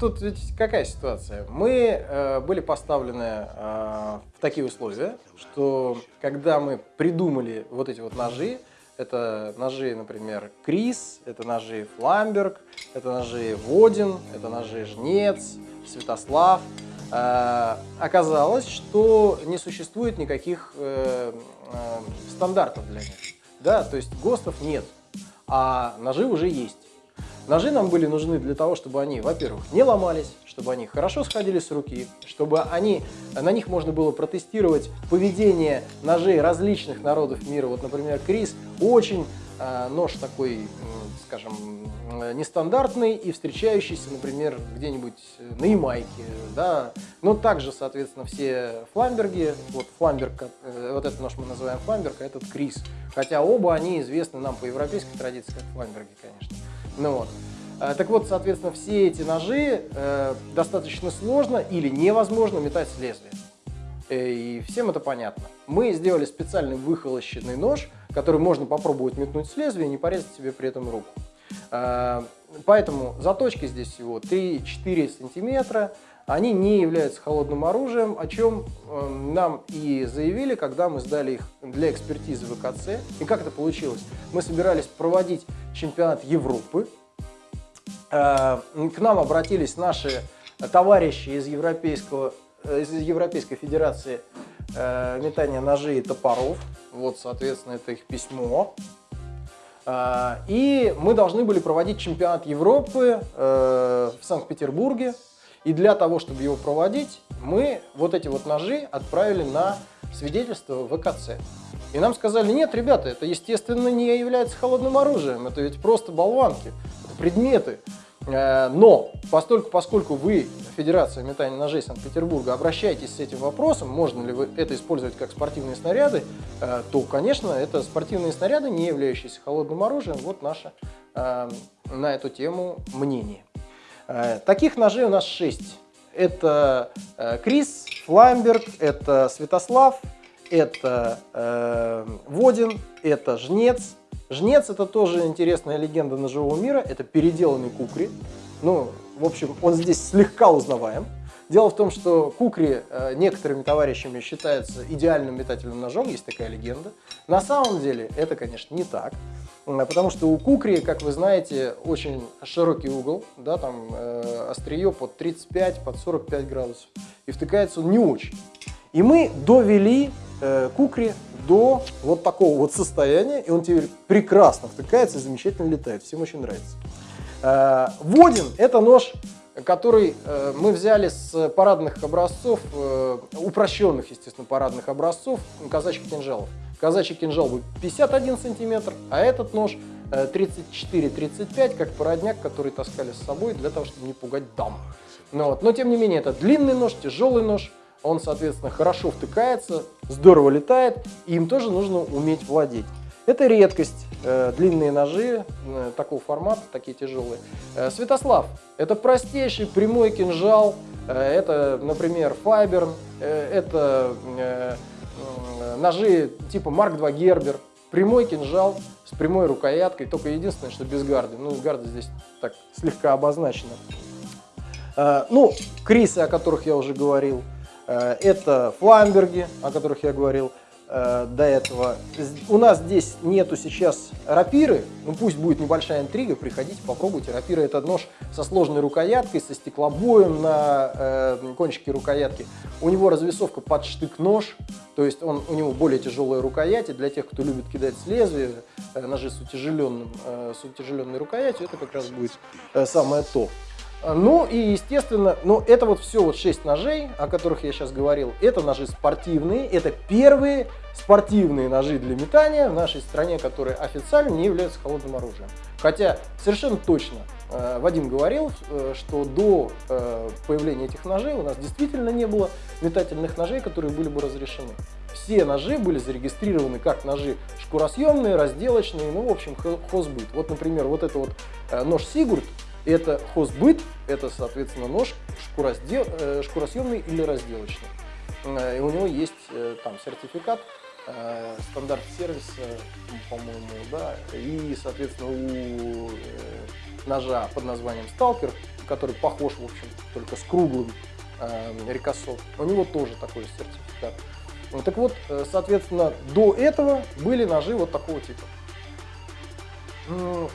тут ведь какая ситуация? Мы э, были поставлены э, в такие условия, что когда мы придумали вот эти вот ножи, это ножи, например, Крис, это ножи Фламберг, это ножи Водин, это ножи Жнец, Святослав. Э, оказалось, что не существует никаких э, э, стандартов для них. Да, то есть ГОСТов нет, а ножи уже есть. Ножи нам были нужны для того, чтобы они, во-первых, не ломались, чтобы они хорошо сходили с руки, чтобы они, на них можно было протестировать поведение ножей различных народов мира. Вот, например, Крис очень э, нож такой, скажем, нестандартный и встречающийся, например, где-нибудь на Ямайке, да. Но также, соответственно, все фламберги, вот фламберг, э, вот этот нож мы называем фламберг, а этот Крис. Хотя оба они известны нам по европейской традиции как фламберги, конечно. Ну вот. Э, так вот, соответственно, все эти ножи э, достаточно сложно или невозможно метать с лезвия. Э, и всем это понятно. Мы сделали специальный выхолощенный нож, который можно попробовать метнуть с лезвия и не порезать себе при этом руку. Э, поэтому заточки здесь всего 3-4 сантиметра. Они не являются холодным оружием, о чем э, нам и заявили, когда мы сдали их для экспертизы в ВКЦ. И как это получилось? Мы собирались проводить чемпионат Европы. Э, к нам обратились наши товарищи из, европейского, э, из Европейской Федерации метания ножей и топоров. Вот, соответственно, это их письмо. И мы должны были проводить чемпионат Европы в Санкт-Петербурге и для того, чтобы его проводить, мы вот эти вот ножи отправили на свидетельство ВКЦ. И нам сказали, нет, ребята, это, естественно, не является холодным оружием, это ведь просто болванки, предметы. Э, но постольку, поскольку вы, Федерация метания ножей Санкт-Петербурга, обращаетесь с этим вопросом, можно ли вы это использовать как спортивные снаряды, э, то, конечно, это спортивные снаряды, не являющиеся холодным оружием. Вот наше э, на эту тему мнение. Таких ножей у нас 6. Это Крис, Фламберг, это Святослав, это Водин, это Жнец. Жнец это тоже интересная легенда ножевого мира, это переделанный кукри. Ну, в общем, он здесь слегка узнаваем. Дело в том, что кукри э, некоторыми товарищами считается идеальным метательным ножом, есть такая легенда. На самом деле это, конечно, не так, потому что у кукри, как вы знаете, очень широкий угол, да, там э, острие под 35, под 45 градусов, и втыкается он не очень. И мы довели э, кукри до вот такого вот состояния, и он теперь прекрасно втыкается и замечательно летает, всем очень нравится. Э, Водин – это нож который э, мы взяли с парадных образцов, э, упрощенных, естественно, парадных образцов казачьих кинжалов. Казачий кинжал был 51 сантиметр, а этот нож 34-35, э, как породняк, который таскали с собой для того, чтобы не пугать дам. Ну, вот. Но, тем не менее, это длинный нож, тяжелый нож, он, соответственно, хорошо втыкается, здорово летает, и им тоже нужно уметь владеть. Это редкость, э, длинные ножи э, такого формата, такие тяжелые. Э, Святослав, это простейший прямой кинжал, это, например, Файберн, э, это ножи типа Марк 2 Гербер, прямой кинжал с прямой рукояткой, только единственное, что без гарды. Ну, гарды здесь так слегка обозначена. Ну, крисы, о которых я уже говорил, это фламберги, о которых я говорил. Э, до этого. У нас здесь нету сейчас рапиры, ну пусть будет небольшая интрига, приходите, попробуйте. Рапира это нож со сложной рукояткой, со стеклобоем на э, кончике рукоятки. У него развесовка под штык-нож, то есть он, у него более тяжелая рукоять, и для тех, кто любит кидать с лезвия, э, ножи с, утяжеленным, э, с утяжеленной рукоятью, это как раз будет э, самое то. Ну и, естественно, ну это вот все вот 6 ножей, о которых я сейчас говорил, это ножи спортивные, это первые спортивные ножи для метания в нашей стране, которые официально не являются холодным оружием. Хотя совершенно точно э, Вадим говорил, э, что до э, появления этих ножей у нас действительно не было метательных ножей, которые были бы разрешены. Все ножи были зарегистрированы как ножи шкуросъемные, разделочные, ну в общем хозбыт. Вот, например, вот это вот нож Сигурд, это хозбыт, это, соответственно, нож шкуросдел, э, шкуросъемный или разделочный. Э, и у него есть э, там сертификат, стандарт сервиса, по-моему, да, и, соответственно, у ножа под названием Stalker который похож, в общем, только с круглым э, рикосо. У него тоже такой сертификат. Так вот, соответственно, до этого были ножи вот такого типа.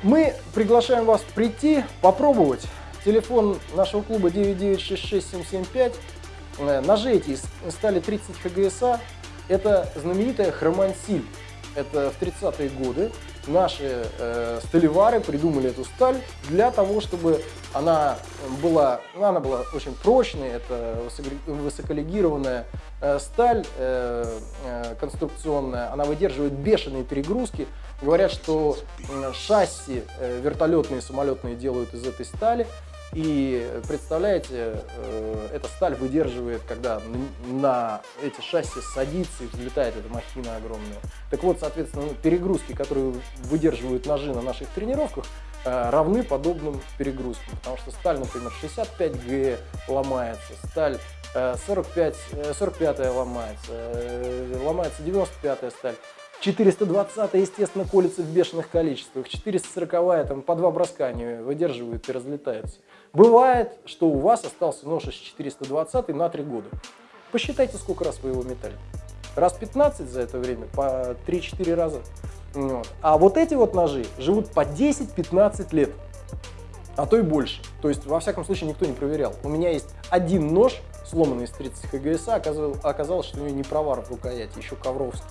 Мы приглашаем вас прийти, попробовать. Телефон нашего клуба 9966775. Э, эти стали 30 ХГСА. Это знаменитая хромансиль. Это в 30-е годы наши э, сталевары придумали эту сталь для того, чтобы она была, ну, она была очень прочной, это высоколегированная э, сталь э, э, конструкционная, она выдерживает бешеные перегрузки. Говорят, что э, шасси э, вертолетные, самолетные делают из этой стали. И представляете, э, эта сталь выдерживает, когда на эти шасси садится и взлетает эта махина огромная. Так вот, соответственно, перегрузки, которые выдерживают ножи на наших тренировках, э, равны подобным перегрузкам. Потому что сталь, например, 65 Г ломается, сталь 45, э, 45 ломается, ломается 95 сталь. 420 естественно, колется в бешеных количествах. 440 там по два броска они выдерживают и разлетаются. Бывает, что у вас остался нож из 420 на 3 года. Посчитайте, сколько раз вы его метали. Раз 15 за это время, по 3-4 раза. Вот. А вот эти вот ножи живут по 10-15 лет, а то и больше. То есть, во всяком случае, никто не проверял. У меня есть один нож, сломанный из 30 ХГСА, оказалось, что у него не провар в рукояти, еще ковровский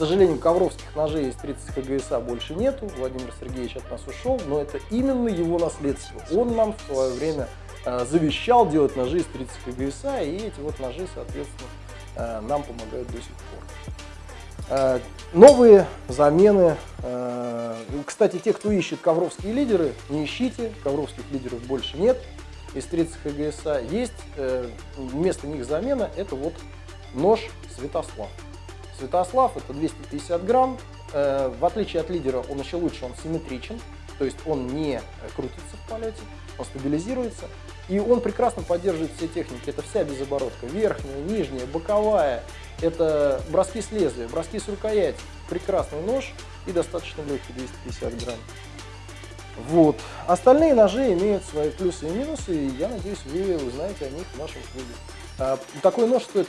сожалению, ковровских ножей из 30 ХГСА больше нету. Владимир Сергеевич от нас ушел, но это именно его наследство. Он нам в свое время э, завещал делать ножи из 30 ХГСА, и эти вот ножи, соответственно, э, нам помогают до сих пор. Э, новые замены. Кстати, те, кто ищет ковровские лидеры, не ищите, ковровских лидеров больше нет из 30 ХГСА. Есть вместо них замена, это вот нож Святослав. Святослав это 250 грамм. Э, в отличие от лидера, он еще лучше, он симметричен, то есть он не крутится в полете, он стабилизируется. И он прекрасно поддерживает все техники. Это вся безоборотка. Верхняя, нижняя, боковая. Это броски с лезвия, броски с рукояти. Прекрасный нож и достаточно легкий, 250 грамм. Вот. Остальные ножи имеют свои плюсы и минусы, и я надеюсь, вы узнаете о них в нашем клубе. А, такой нож стоит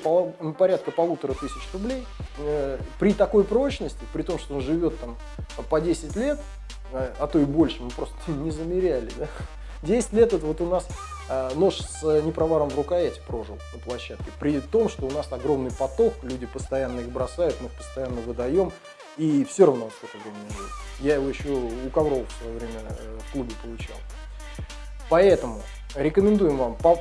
порядка полутора тысяч рублей. Э, при такой прочности, при том, что он живет там по 10 лет, а, а то и больше, мы просто не замеряли. Да? 10 лет это вот у нас а, нож с непроваром в рукояти прожил на площадке. При том, что у нас огромный поток, люди постоянно их бросают, мы их постоянно выдаем. И все равно он сколько времени живет. Я его еще у Ковров в свое время э, в клубе получал. Поэтому Рекомендуем вам по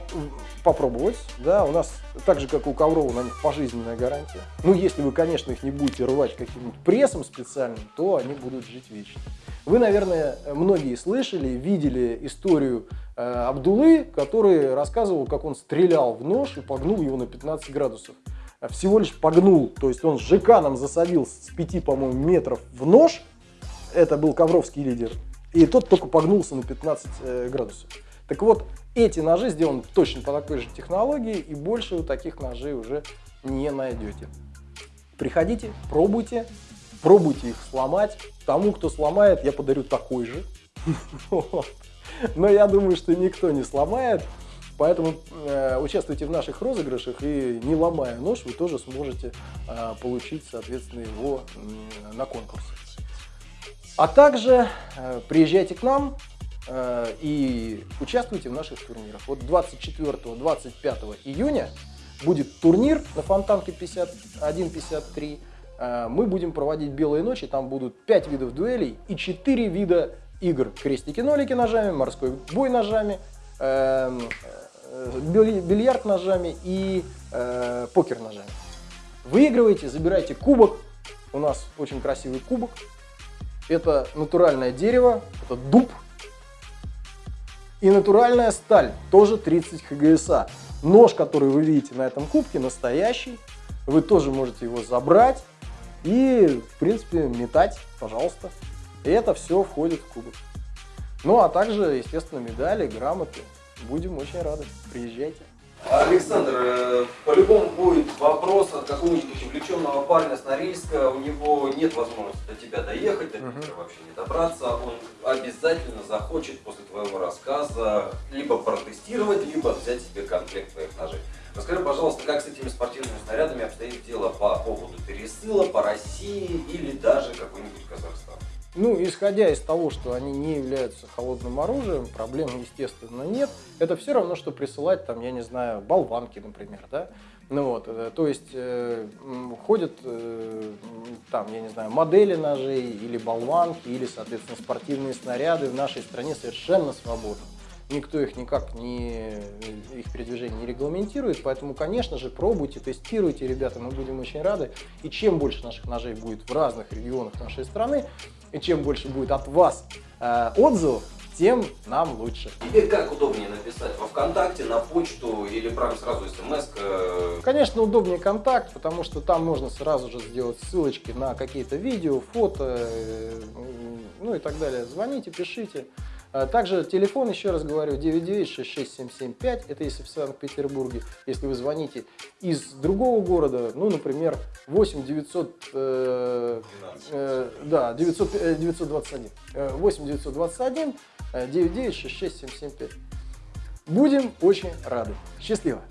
попробовать. Да, у нас, так же как у Коврова, на них пожизненная гарантия. Ну, если вы, конечно, их не будете рвать каким-нибудь прессом специальным, то они будут жить вечно. Вы, наверное, многие слышали, видели историю э, Абдулы, который рассказывал, как он стрелял в нож и погнул его на 15 градусов. Всего лишь погнул, то есть он с жеканом засадил с 5, по-моему, метров в нож. Это был ковровский лидер. И тот только погнулся на 15 э, градусов. Так вот, эти ножи сделаны точно по такой же технологии, и больше вы таких ножей уже не найдете. Приходите, пробуйте, пробуйте их сломать. Тому, кто сломает, я подарю такой же. Но я думаю, что никто не сломает. Поэтому э, участвуйте в наших розыгрышах и не ломая нож, вы тоже сможете э, получить, соответственно, его на конкурс. А также э, приезжайте к нам, и участвуйте в наших турнирах. Вот 24-25 июня будет турнир на Фонтанке 51-53. Э, мы будем проводить белые ночи, там будут 5 видов дуэлей и 4 вида игр. Крестики-нолики ножами, морской бой ножами, эм, э, бильярд ножами и покер ножами. Выигрывайте, забирайте кубок. У нас очень красивый кубок. Это натуральное дерево, это дуб, и натуральная сталь, тоже 30 ХГСА. Нож, который вы видите на этом кубке, настоящий. Вы тоже можете его забрать и, в принципе, метать, пожалуйста. И это все входит в кубок. Ну, а также, естественно, медали, грамоты. Будем очень рады. Приезжайте. Александр, э, по-любому будет вопрос от какого-нибудь увлеченного парня с Норильска. У него нет возможности до тебя доехать, до Питера вообще не добраться. Он обязательно захочет после твоего рассказа либо протестировать, либо взять себе комплект твоих ножей. Расскажи, пожалуйста, как с этими спортивными снарядами обстоит дело по поводу пересыла по России или даже какой-нибудь Казахстан? Ну, исходя из того, что они не являются холодным оружием, проблем, естественно, нет. Это все равно, что присылать, там, я не знаю, болванки, например, да? Ну вот, э, то есть э, ходят э, там, я не знаю, модели ножей или болванки, или, соответственно, спортивные снаряды в нашей стране совершенно свободны никто их никак не, их передвижение не регламентирует, поэтому, конечно же, пробуйте, тестируйте, ребята, мы будем очень рады. И чем больше наших ножей будет в разных регионах нашей страны, и чем больше будет от вас э, отзывов, тем нам лучше. Тебе как удобнее написать? Во ВКонтакте, на почту или прям сразу смс? -ка? Конечно, удобнее контакт, потому что там можно сразу же сделать ссылочки на какие-то видео, фото, э, ну и так далее. Звоните, пишите. А также телефон, еще раз говорю, 9966775, это если в Санкт-Петербурге. Если вы звоните из другого города, ну, например, 8 900, э, э, да, 900, 921, 8 921 9966 775. Будем очень рады. Счастливо!